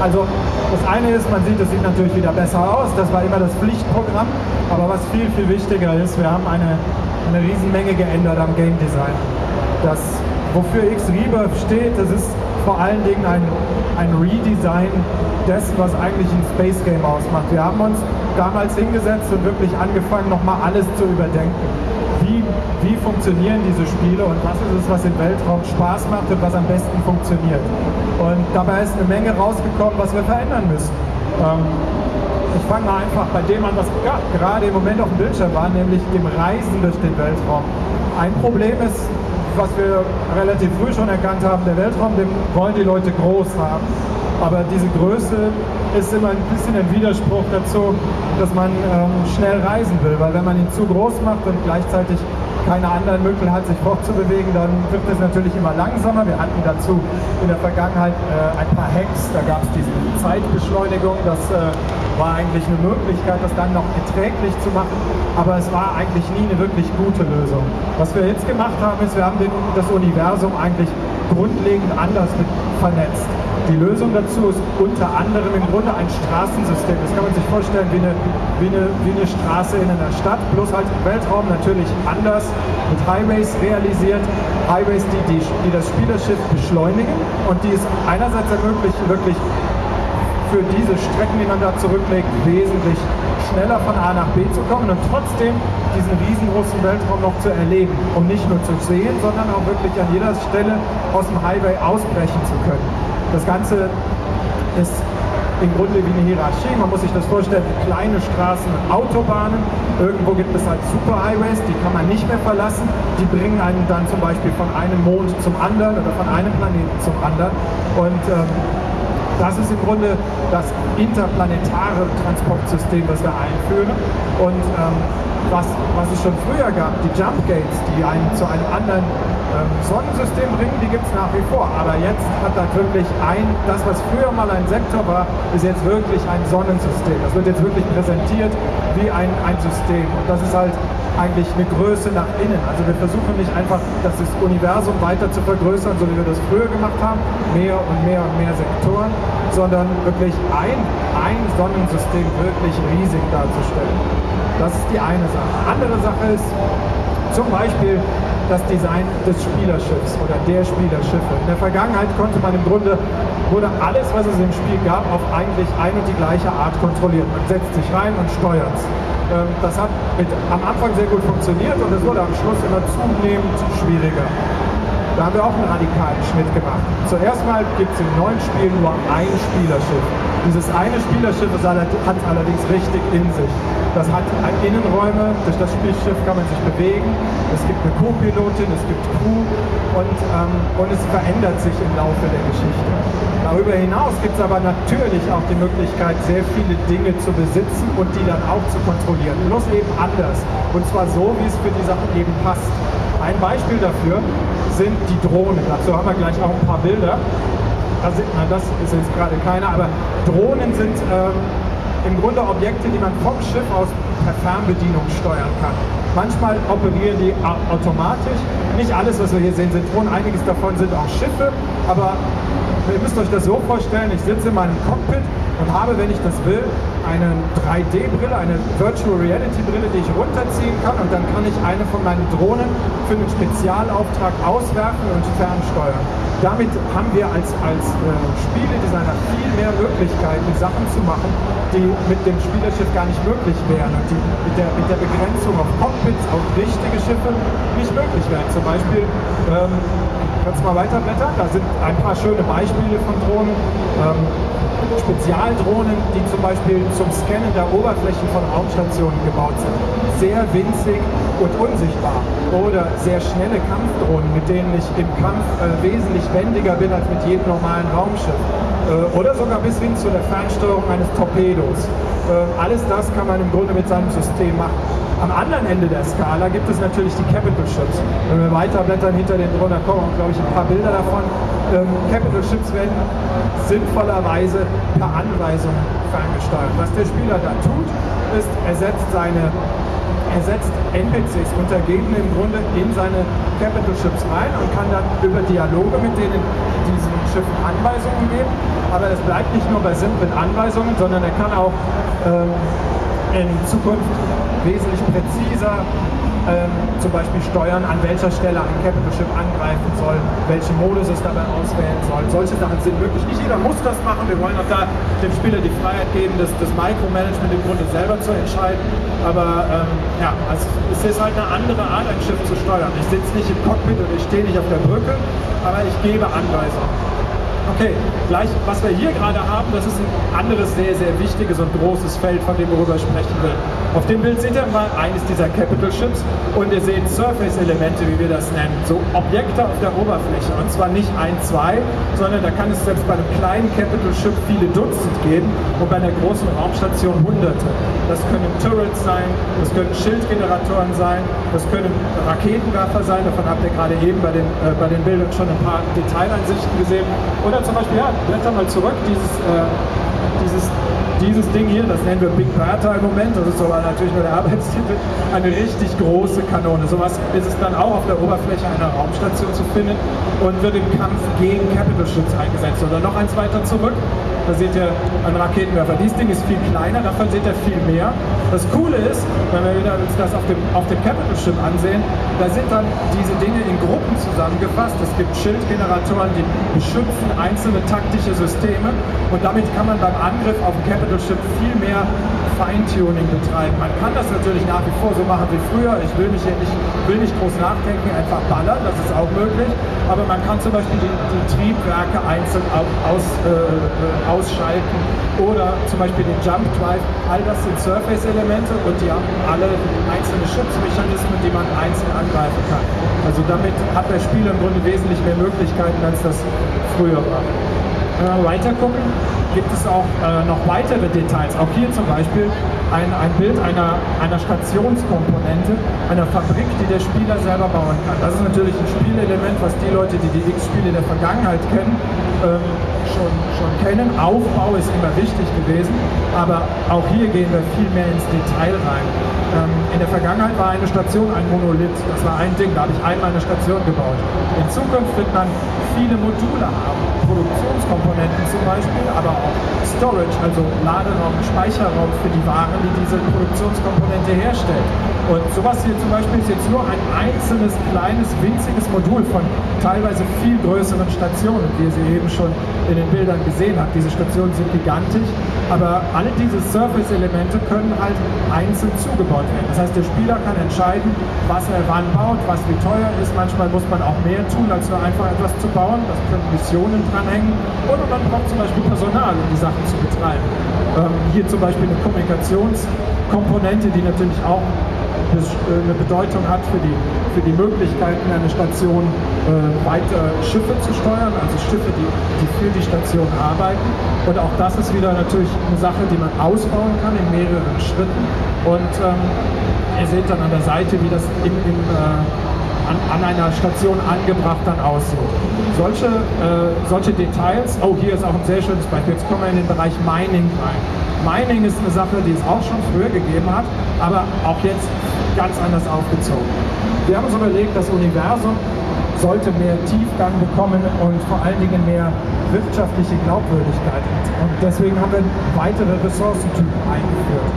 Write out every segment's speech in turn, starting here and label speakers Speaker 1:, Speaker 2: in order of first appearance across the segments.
Speaker 1: Also das eine ist, man sieht, es sieht natürlich wieder besser aus, das war immer das Pflichtprogramm, aber was viel, viel wichtiger ist, wir haben eine, eine Riesenmenge geändert am Game Design. Das, wofür X-Rebirth steht, das ist vor allen Dingen ein, ein Redesign dessen, was eigentlich ein Space Game ausmacht. Wir haben uns damals hingesetzt und wirklich angefangen, nochmal alles zu überdenken. Wie, wie funktionieren diese Spiele und was ist es, was im Weltraum Spaß macht und was am besten funktioniert. Und dabei ist eine Menge rausgekommen, was wir verändern müssen. Ähm, ich fange mal einfach bei dem an, was gerade im Moment auf dem Bildschirm war, nämlich dem Reisen durch den Weltraum. Ein Problem ist, was wir relativ früh schon erkannt haben, der Weltraum, den wollen die Leute groß haben. Aber diese Größe ist immer ein bisschen ein Widerspruch dazu, dass man ähm, schnell reisen will. Weil wenn man ihn zu groß macht und gleichzeitig keine anderen Mittel hat, sich fortzubewegen, dann wird es natürlich immer langsamer. Wir hatten dazu in der Vergangenheit äh, ein paar Hacks, da gab es diese Zeitbeschleunigung, das äh, war eigentlich eine Möglichkeit, das dann noch erträglich zu machen, aber es war eigentlich nie eine wirklich gute Lösung. Was wir jetzt gemacht haben, ist, wir haben den, das Universum eigentlich grundlegend anders vernetzt. Die Lösung dazu ist unter anderem im Grunde ein Straßensystem. Das kann man sich vorstellen wie eine, wie eine, wie eine Straße in einer Stadt, bloß halt im Weltraum natürlich anders, mit Highways realisiert. Highways, die, die, die das Spielerschiff beschleunigen und die es einerseits ermöglichen, wirklich für diese Strecken, die man da zurücklegt, wesentlich schneller von A nach B zu kommen und trotzdem diesen riesengroßen Weltraum noch zu erleben, um nicht nur zu sehen, sondern auch wirklich an jeder Stelle aus dem Highway ausbrechen zu können. Das Ganze ist im Grunde wie eine Hierarchie. Man muss sich das vorstellen, kleine Straßen und Autobahnen. Irgendwo gibt es halt Superhighways, die kann man nicht mehr verlassen. Die bringen einen dann zum Beispiel von einem Mond zum anderen oder von einem Planeten zum anderen. Und ähm, das ist im Grunde das interplanetare Transportsystem, das wir einführen. Und ähm, was, was es schon früher gab, die Jump Gates, die einen zu einem anderen ähm, Sonnensystem bringen, die gibt es nach wie vor. Aber jetzt hat das wirklich ein, das was früher mal ein Sektor war, ist jetzt wirklich ein Sonnensystem. Das wird jetzt wirklich präsentiert wie ein, ein System. Und das ist halt eigentlich eine Größe nach innen. Also wir versuchen nicht einfach das Universum weiter zu vergrößern, so wie wir das früher gemacht haben, mehr und mehr und mehr Sektoren, sondern wirklich ein, ein Sonnensystem wirklich riesig darzustellen. Das ist die eine Sache. Andere Sache ist zum Beispiel das Design des Spielerschiffs oder der Spielerschiffe. In der Vergangenheit konnte man im Grunde, wurde alles, was es im Spiel gab, auf eigentlich ein und die gleiche Art kontrolliert. Man setzt sich rein und steuert es. Ähm, das hat mit, am Anfang sehr gut funktioniert und es wurde am Schluss immer zunehmend schwieriger. Da haben wir auch einen radikalen Schnitt gemacht. Zuerst mal gibt es in neuen Spielen nur ein Spielerschiff. Dieses eine Spielerschiff hat es allerdings richtig in sich. Das hat Innenräume, durch das Spielschiff kann man sich bewegen, es gibt eine Co-Pilotin, es gibt Crew und, ähm, und es verändert sich im Laufe der Geschichte. Darüber hinaus gibt es aber natürlich auch die Möglichkeit, sehr viele Dinge zu besitzen und die dann auch zu kontrollieren. Bloß eben anders. Und zwar so, wie es für die Sachen eben passt. Ein Beispiel dafür sind die Drohnen. Dazu haben wir gleich auch ein paar Bilder. Das, sind, na, das ist jetzt gerade keiner, aber Drohnen sind ähm, im Grunde Objekte, die man vom Schiff aus per Fernbedienung steuern kann. Manchmal operieren die automatisch. Nicht alles, was wir hier sehen, sind Drohnen. Einiges davon sind auch Schiffe. Aber ihr müsst euch das so vorstellen, ich sitze in meinem Cockpit und habe, wenn ich das will, eine 3D-Brille, eine Virtual Reality-Brille, die ich runterziehen kann und dann kann ich eine von meinen Drohnen für einen Spezialauftrag auswerfen und fernsteuern. Damit haben wir als, als äh, Spieledesigner viel mehr Möglichkeiten, Sachen zu machen, die mit dem Spielerschiff gar nicht möglich wären und die mit der, mit der Begrenzung auf Cockpits, auf richtige Schiffe nicht möglich wären. Zum Beispiel, ähm, kannst mal weiterblättern, da sind ein paar schöne Beispiele von Drohnen. Ähm, Spezialdrohnen, die zum Beispiel zum Scannen der Oberflächen von Raumstationen gebaut sind. Sehr winzig und unsichtbar. Oder sehr schnelle Kampfdrohnen, mit denen ich im Kampf äh, wesentlich wendiger bin als mit jedem normalen Raumschiff. Äh, oder sogar bis hin zu der Fernsteuerung eines Torpedos. Äh, alles das kann man im Grunde mit seinem System machen. Am anderen Ende der Skala gibt es natürlich die Capital Ships. Wenn wir weiterblättern hinter den drunter kommen, glaube ich, ein paar Bilder davon. Ähm, Capital Ships werden sinnvollerweise per Anweisung ferngesteuert. Was der Spieler da tut, ist, er setzt seine er setzt NPCs, Untergebene im Grunde in seine Capital Ships rein und kann dann über Dialoge mit denen diesen Schiffen Anweisungen geben. Aber es bleibt nicht nur bei simplen Anweisungen, sondern er kann auch ähm, in Zukunft wesentlich präziser ähm, zum Beispiel steuern, an welcher Stelle ein Capital Ship angreifen soll, welchen Modus es dabei auswählen soll. Solche Sachen sind möglich. Nicht jeder muss das machen. Wir wollen auch da dem Spieler die Freiheit geben, das, das Micromanagement im Grunde selber zu entscheiden. Aber ähm, ja, also es ist halt eine andere Art, ein Schiff zu steuern. Ich sitze nicht im Cockpit und ich stehe nicht auf der Brücke, aber ich gebe Anweisungen. Okay, gleich, was wir hier gerade haben, das ist ein anderes sehr, sehr wichtiges und großes Feld, von dem wir darüber sprechen will. Auf dem Bild seht ihr mal eines dieser Capital Ships und ihr seht Surface-Elemente, wie wir das nennen, so Objekte auf der Oberfläche. Und zwar nicht ein, zwei, sondern da kann es selbst bei einem kleinen Capital Ship viele Dutzend geben und bei einer großen Raumstation hunderte. Das können Turrets sein, das können Schildgeneratoren sein, das können Raketenwerfer sein, davon habt ihr gerade eben bei den, äh, bei den Bildern schon ein paar Detaileinsichten gesehen. Oder zum Beispiel, ja, blätter mal zurück, dieses, äh, dieses, dieses Ding hier, das nennen wir Big Bertha im Moment, das ist aber natürlich nur der Arbeitstitel, eine richtig große Kanone. Sowas ist es dann auch auf der Oberfläche einer Raumstation zu finden und wird im Kampf gegen Capital Ships eingesetzt. Oder noch eins weiter zurück, da seht ihr einen Raketenwerfer. Dieses Ding ist viel kleiner, davon seht ihr viel mehr. Das Coole ist, wenn wir uns das auf dem, auf dem Capital Ship ansehen, da sind dann diese Dinge in Gruppen zusammengefasst. Es gibt Schildgeneratoren, die beschützen einzelne taktische Systeme und damit kann man beim Angriff auf ein Capital Ship viel mehr Feintuning betreiben. Man kann das natürlich nach wie vor so machen wie früher. Ich will, nicht, will nicht groß nachdenken, einfach ballern, das ist auch möglich. Aber man kann zum Beispiel die, die Triebwerke einzeln aus, äh, ausschalten oder zum Beispiel den Jump Drive. All das sind Surface-Elemente und die haben alle einzelne Schutzmechanismen, die man einzeln angreifen kann. Also damit hat der Spieler im Grunde wesentlich mehr Möglichkeiten, als das früher war. Wenn wir weiter gucken, gibt es auch äh, noch weitere Details. Auch hier zum Beispiel ein, ein Bild einer, einer Stationskomponente, einer Fabrik, die der Spieler selber bauen kann. Das ist natürlich ein Spielelement, was die Leute, die die X-Spiele der Vergangenheit kennen, ähm, schon, schon kennen. Aufbau ist immer wichtig gewesen, aber auch hier gehen wir viel mehr ins Detail rein. Ähm, in der Vergangenheit war eine Station ein Monolith, das war ein Ding, da habe ich einmal eine Station gebaut. In Zukunft wird man viele Module haben, Produktionskomponenten zum Beispiel, aber auch Storage, also Laderaum, Speicherraum für die Waren, die diese Produktionskomponente herstellt. Und sowas hier zum Beispiel ist jetzt nur ein einzelnes, kleines, winziges Modul von teilweise viel größeren Stationen, wie ihr sie eben schon in den Bildern gesehen habt. Diese Stationen sind gigantisch, aber alle diese Surface-Elemente können halt einzeln zugebaut werden. Das heißt, der Spieler kann entscheiden, was er wann baut, was wie teuer ist. Manchmal muss man auch mehr tun, als nur einfach etwas zu bauen. Das können Missionen dranhängen. Oder man braucht zum Beispiel Personal, um die Sachen zu betreiben. Ähm, hier zum Beispiel eine Kommunikationskomponente, die natürlich auch eine Bedeutung hat für die, für die Möglichkeiten einer Station äh, weiter Schiffe zu steuern, also Schiffe, die, die für die Station arbeiten. Und auch das ist wieder natürlich eine Sache, die man ausbauen kann in mehreren Schritten. Und ähm, ihr seht dann an der Seite, wie das im, im äh, an, an, einer Station angebracht dann aussieht. Solche, äh, solche Details, oh hier ist auch ein sehr schönes Beispiel, jetzt kommen wir in den Bereich Mining rein. Mining ist eine Sache, die es auch schon früher gegeben hat, aber auch jetzt ganz anders aufgezogen. Wir haben uns überlegt, das Universum sollte mehr Tiefgang bekommen und vor allen Dingen mehr wirtschaftliche Glaubwürdigkeit. Und deswegen haben wir weitere Ressourcentypen eingeführt.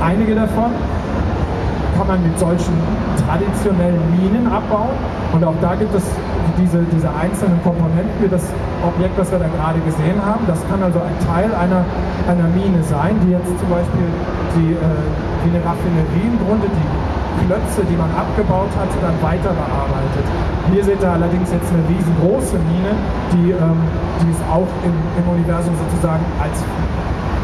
Speaker 1: Einige davon kann man mit solchen traditionellen Minen abbauen. Und auch da gibt es diese, diese einzelnen Komponenten wie das Objekt, das wir da gerade gesehen haben. Das kann also ein Teil einer, einer Mine sein, die jetzt zum Beispiel die, äh, wie eine Raffinerie im Grunde die Klötze, die man abgebaut hat, dann weiter bearbeitet. Hier seht ihr allerdings jetzt eine riesengroße Mine, die, ähm, die es auch im, im Universum sozusagen als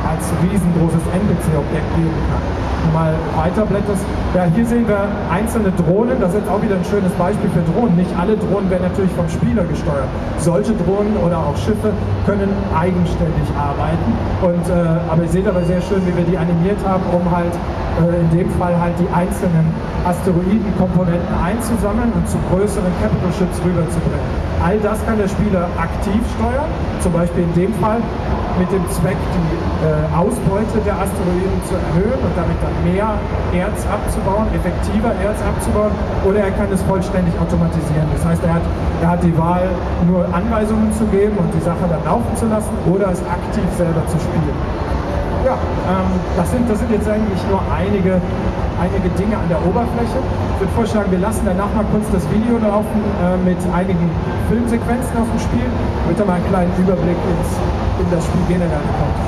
Speaker 1: als riesengroßes NPC-Objekt geben kann. Mal weiterblätterst. Ja, hier sehen wir einzelne Drohnen. Das ist jetzt auch wieder ein schönes Beispiel für Drohnen. Nicht alle Drohnen werden natürlich vom Spieler gesteuert. Solche Drohnen oder auch Schiffe können eigenständig arbeiten. Und, äh, aber ihr seht aber sehr schön, wie wir die animiert haben, um halt äh, in dem Fall halt die einzelnen Asteroidenkomponenten einzusammeln und zu größeren Capital Ships rüberzubringen. All das kann der Spieler aktiv steuern, zum Beispiel in dem Fall mit dem Zweck, die äh, Ausbeute der Asteroiden zu erhöhen und damit dann mehr Erz abzubauen, effektiver Erz abzubauen, oder er kann es vollständig automatisieren. Das heißt, er hat, er hat die Wahl, nur Anweisungen zu geben und die Sache dann laufen zu lassen, oder es aktiv selber zu spielen. Ja, ähm, das, sind, das sind jetzt eigentlich nur einige, einige Dinge an der Oberfläche. Ich würde vorschlagen, wir lassen danach mal kurz das Video laufen äh, mit einigen Filmsequenzen aus dem Spiel, damit ihr mal einen kleinen Überblick ins, in das Spiel generell bekommt.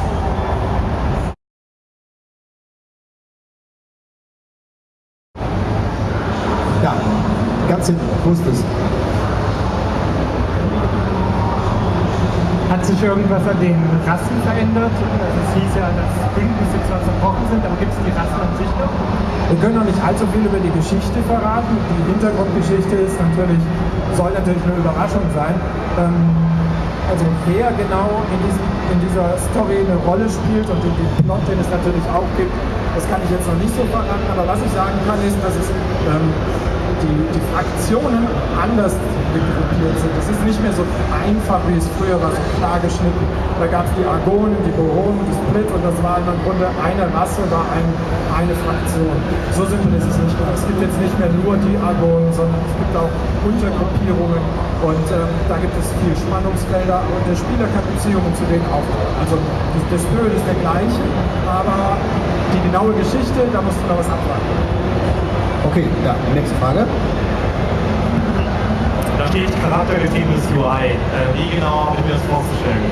Speaker 2: Ja, ganz hinten, wo ist das?
Speaker 1: Hat sich irgendwas an den Rassen verändert? Also es hieß ja, dass Bündnisse zwar zerbrochen sind, aber gibt es die Rassen an sich noch? Wir können noch nicht allzu viel über die Geschichte verraten. Die Hintergrundgeschichte ist natürlich, soll natürlich eine Überraschung sein. Ähm, also wer genau in, diesem, in dieser Story eine Rolle spielt und den, den Plot, den es natürlich auch gibt, das kann ich jetzt noch nicht so verraten, aber was ich sagen kann ist, dass es ähm, die, die Fraktionen anders gruppiert sind. Es ist nicht mehr so einfach, wie es früher war, so klar geschnitten. Da gab es die Argonen, die Boronen, die Split und das war im Grunde eine Rasse, war ein, eine Fraktion. So simpel ist es nicht mehr. Es gibt jetzt nicht mehr nur die Argonen, sondern es gibt auch Untergruppierungen und ähm, da gibt es viel Spannungsfelder und der Spieler kann Beziehungen zu denen aufbauen. Also der Spirit ist der gleiche, aber die genaue Geschichte, da musst du noch was abwarten.
Speaker 2: Okay, ja, nächste Frage.
Speaker 3: Da steht charaktergetriebenes UI. Äh, wie genau habe ich mir das vorzustellen?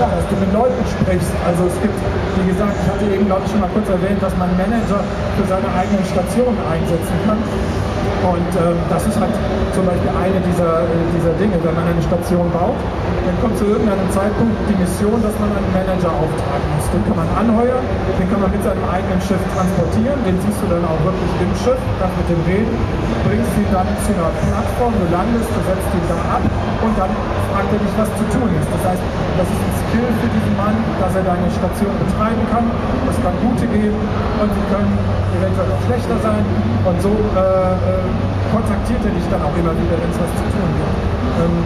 Speaker 1: Ja, dass du mit Leuten sprichst. Also es gibt, wie gesagt, ich hatte eben, glaube ich, schon mal kurz erwähnt, dass man Manager für seine eigenen Stationen einsetzen kann. Und äh, das ist halt zum Beispiel eine dieser, äh, dieser Dinge. Wenn man eine Station baut, dann kommt zu irgendeinem Zeitpunkt die Mission, dass man einen Manager auftragen muss. Den kann man anheuern, den kann man mit seinem eigenen Schiff transportieren, den siehst du dann auch wirklich im Schiff, kannst mit dem reden, bringst ihn dann zu einer Plattform, du landest, du setzt ihn da ab und dann fragt er dich, was zu tun ist. Das heißt, das ist ein Skill für diesen Mann, dass er deine Station betreiben kann. Es kann gute geben und sie können eventuell auch schlechter sein. Und so äh, äh, kontaktiert er dich dann auch immer wieder, wenn es was zu tun gibt. Ähm,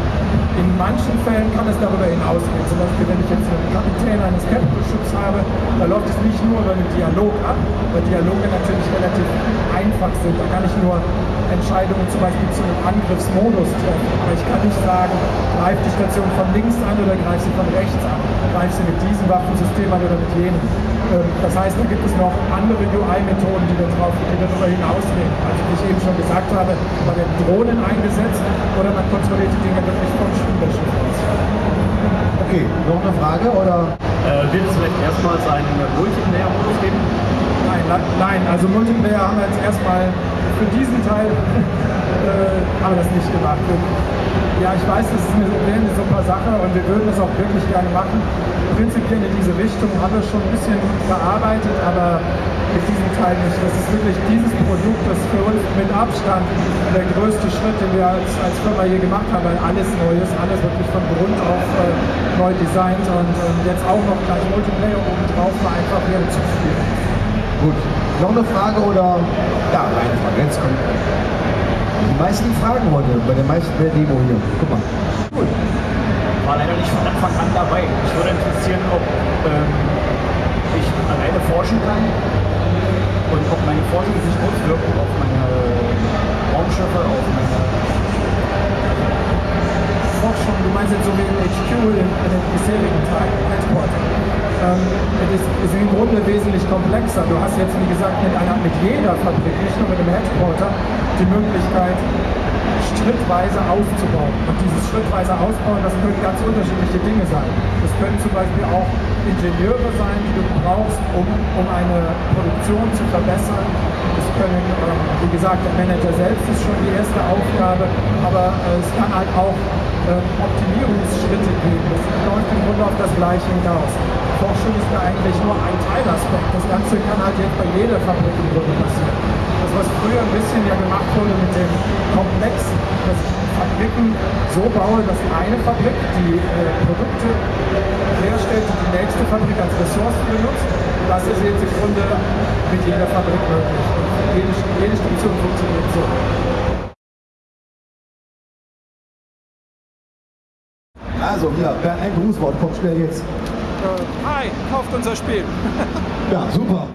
Speaker 1: in manchen Fällen kann es darüber hinausgehen. Zum Beispiel, wenn ich jetzt einen Kapitän eines Capital-Schiffs habe, da läuft es nicht nur über einen Dialog ab, weil Dialoge natürlich relativ einfach sind. Da kann ich nur Entscheidungen zum Beispiel zu einem Angriffsmodus treffen. Aber ich kann nicht sagen, greif die Station von links an oder greif sie von rechts an. Greif sie mit diesem Waffensystem an oder mit jenem. Ähm, das heißt, da gibt es noch andere UI-Methoden, die, darüber hinausgehen. Also wie ich eben schon gesagt habe, da werden Drohnen eingesetzt oder man kontrolliert die Dinge wirklich vom Spielerschiff aus.
Speaker 2: Okay, noch eine Frage oder?
Speaker 3: Äh, wird es vielleicht erstmals einen Multiplayer-Modus geben?
Speaker 1: Nein, nein, also Multiplayer haben wir jetzt erstmal für diesen Teil äh, das nicht gemacht. Und ja, ich weiß, das ist eine, super Sache und wir würden es auch wirklich gerne machen. Prinzipiell in diese Richtung haben wir schon ein bisschen bearbeitet, aber mit diesem Teil nicht. Das ist wirklich dieses Produkt, das für uns mit Abstand der größte Schritt, den wir als, als Firma hier gemacht haben, weil alles ist, alles wirklich von Grund auf äh, neu designt und äh, jetzt auch noch gleich Multiplayer oben drauf war einfach hier zu spielen.
Speaker 2: Gut. Noch eine Frage oder? Ja, eine Frage. Jetzt kommt. Die meisten Fragen heute bei der meisten der Demo hier. Guck mal.
Speaker 4: Cool. War leider nicht von Anfang an dabei. Mich würde interessieren, ob ähm, ich alleine forschen kann und ob meine Forschung sich auswirkt auf meine Raumschiffe, auf meine
Speaker 1: Forschung, du meinst so wie HQ in, in den bisherigen Tagen, Headquarter. Ähm, es ist, ist im Grunde wesentlich komplexer. Du hast jetzt, wie gesagt, mit, einer, mit jeder Fabrik, nicht nur mit dem Headquarter, die Möglichkeit, schrittweise auszubauen. Und dieses schrittweise Ausbauen, das können ganz unterschiedliche Dinge sein. Das können zum Beispiel auch Ingenieure sein, die du brauchst, um, um eine Produktion zu verbessern. Es können, ähm, wie gesagt, der Manager selbst ist schon die erste Aufgabe, aber äh, es kann halt auch äh, Optimierungsschritte geben. Das läuft im Grunde auf das Gleiche hinaus. Forschung ist da eigentlich nur ein Teilaspekt. Das Ganze kann halt jetzt bei jeder Fabrik im Grunde passieren. Das, früher ein bisschen ja gemacht wurde mit dem Komplex, dass ich Fabriken so baue, dass eine Fabrik die äh, Produkte herstellt, die die nächste Fabrik als Ressource benutzt. Das ist jetzt im Grunde mit jeder Fabrik möglich. Und jede, jede Station funktioniert so.
Speaker 2: Also, ja, Bernd, ein Grußwort kommt schnell jetzt.
Speaker 1: Äh, hi, kauft unser Spiel.
Speaker 2: Ja, super.